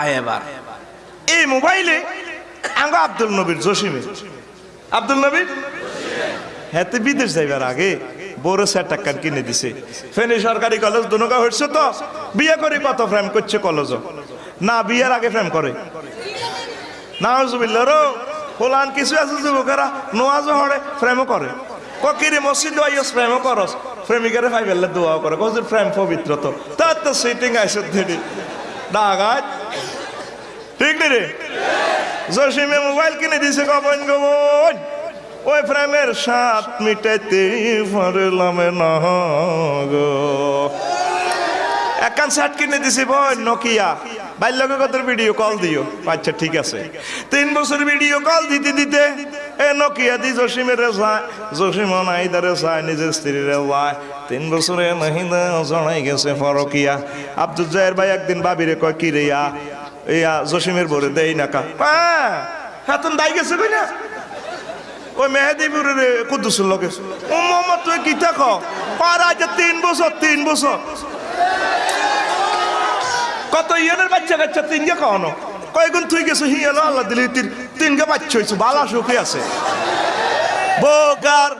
আয় এই মোবাইলে আঙ্গ আব্দুল নবীর জসিমে। আব্দুল নবীর? হ্যাঁ বিদেশ যাইবার আগে বড় স্যার টাকা কিনে দিছে। ফেনী সরকারি কলেজ দুনকা হচ্ছে তো, বিয়ে করে কত ফ্রেম করছে কলেজ না, বিয়ের আগে ফ্রেম করে। না রো হোলান কিছু আছে যুবকেরা? নোয়াজ হরে ফ্রেমও করে। ককিরে মসজিদ আইস প্রেমও করস। প্রেমিকারে ভাই বেললে দোয়াও করে। কজির প্রেম পবিত্র তো। তার তো সিটিং আইসে ধেড়ি ডাগাত ঠিক নি রে জসিমে মোবাইল কিনে দিছে গবন গবন ওই প্রেমের সাত মিটাইতে পারলাম না গো একখান শার্ট কিনে দিছি বই নকিয়া বাল্যকে কত ভিডিও কল দিও আচ্ছা ঠিক আছে তিন বছর ভিডিও কল দিতে দিতে এ নকিয়া দি জসিমের যায় জসিম নাইদারে যায় নিজের স্ত্রীর যায় তিন বছরে মহিলা জনাই গেছে ফরকিয়া আব্দুল জাহের ভাই একদিন বাবিরে কয় কি রে ইয়া জসিমের বরে দেই নাকা হ্যাঁ হ্যাঁ তুমি দাই গেছে কই না ওই মেহেদিপুরের কুদ্দুসুর লোকে ও মোহাম্মদ তুই কি দেখো? পার আজ তিন বছর তিন বছর। কত ইয়েনের বাচ্চা কাচ্চা তিনকে কখনো? কয়েকগুণ তুই গেছো হিয়ানো আল্লাহ দিলি তিন তিনকে বাচ্চা হয়েছে বালা সুখে আছে। বোকার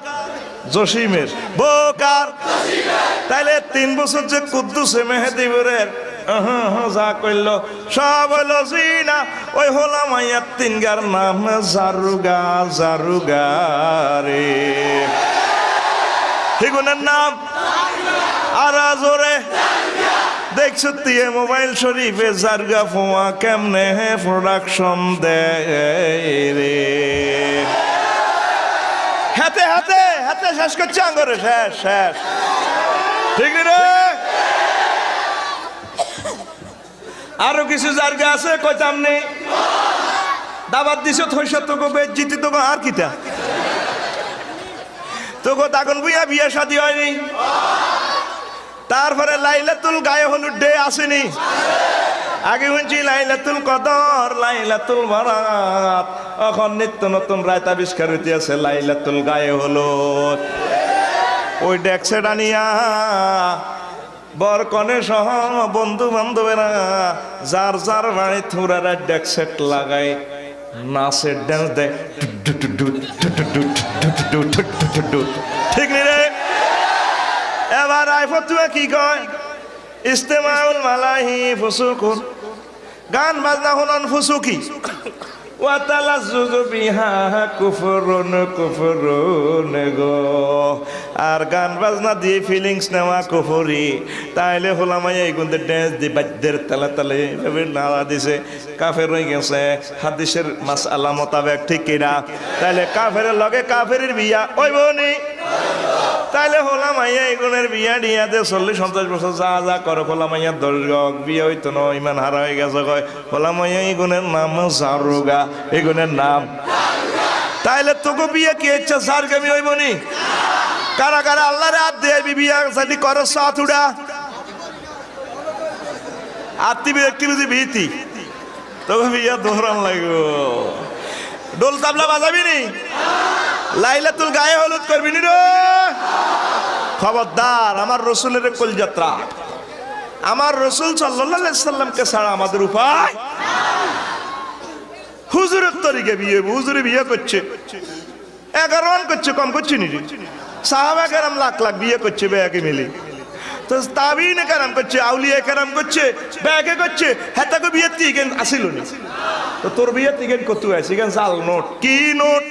জসিমের বোকার। তাইলে তিন বছর যে কুদ্দুসে মেহেদিপুরের তিনগার নাম জারুগা দেখছ দিয়ে মোবাইল শরীফে জারগা ফোয়া কেমনে হে প্রোডাকশন দেয় রে। হাতে হাতে হাতে শেষ করছে আঙ্গরে, শেষ শেষ। ঠিক রে আরও কিছু জায়গা আছে? কইতাম নেই দাবাত দিছো, থইছ তোকে বেজ্জিতি তোকে আর কিতা? তোকে তখন বুইয়া বিয়ে শাদি হয়নি। তারপরে লাইলাতুল গায়ে হলুদ ডে আসেনি। আগে শুনছি, লাইলাতুল কদর, লাইলাতুল বারাত। এখন নিত্য নতুন রায়ত আবিষ্কার হইতে আছে লাইলাতুল গায়ে হলুদ ওই ডেক্সে ডানিয়া বর কনে সহ বন্ধু বান্ধবেরা, যার যার বাড়ি থুরারা ডেক্সেট লাগায়, নাচের ড্যান্স দেয়। ঠিক নি রে? এবার আইফত তুমি কি কয়? ইস্তেমাউল মালাহি ফুসুকুন। গান বাজনা শুনন ফুসুকি। আর গান বাজনা দিয়ে ফিলিংস নেওয়া কুফুরি। তাইলে হোলামাই এই গুন্দে ড্যান্স দি বাদ্যের তালে তালে এভাবে নাড়া দিছে। কাফের হয়ে গেছে। হাদিসের মাস আল্লাহ মোতাবেক ঠিক কিনা? তাইলে কাফের লগে কাফের বিয়া, ওই বনি। তাইলে হলাম আইয়া এগুনের বিয়া দে, চল্লিশ পঞ্চাশ বছর যা যা করে হলাম আইয়া দশ গক বিয়ে হইতো ন, ইমান হারা হয়ে গেছে কয়। হলাম আইয়া এগুনের নাম জারুগা এগুনের নাম। তাইলে তোকে বিয়ে কি ইচ্ছা সার গামি হইব নি? কারা কারা আল্লাহরে হাত দিয়ে বিয়া সাথে করো, সাথ উড়া। আত্মি ব্যক্তি বুঝি ভীতি। তোকে বিয়া দোহরান লাগবো। ডোল তাবলা বাজাবি নি? লাইলাতুল গায়ে হলুদ করবি নি রে? খবরদার, আমার রসুলের কুল যাত্রা আমার রসুল সাল্লাহ সাল্লামকে ছাড়া আমাদের উপায়? হুজুরের তরিকে বিয়ে, হুজুরে বিয়ে করছে। এগারো রান করছে, কম করছে নি সাহাবা কেরাম লাখ লাখ বিয়ে করছে বেয়াকে মিলে। তো তাবিন কেরাম করছে, আউলিয়া কেরাম করছে, ব্যাগে করছে হ্যাঁ তাকে বিয়ে তিকেন আসিল নি। তো তোর বিয়ে তিকেন কত আছে জাল নোট? কি নোট?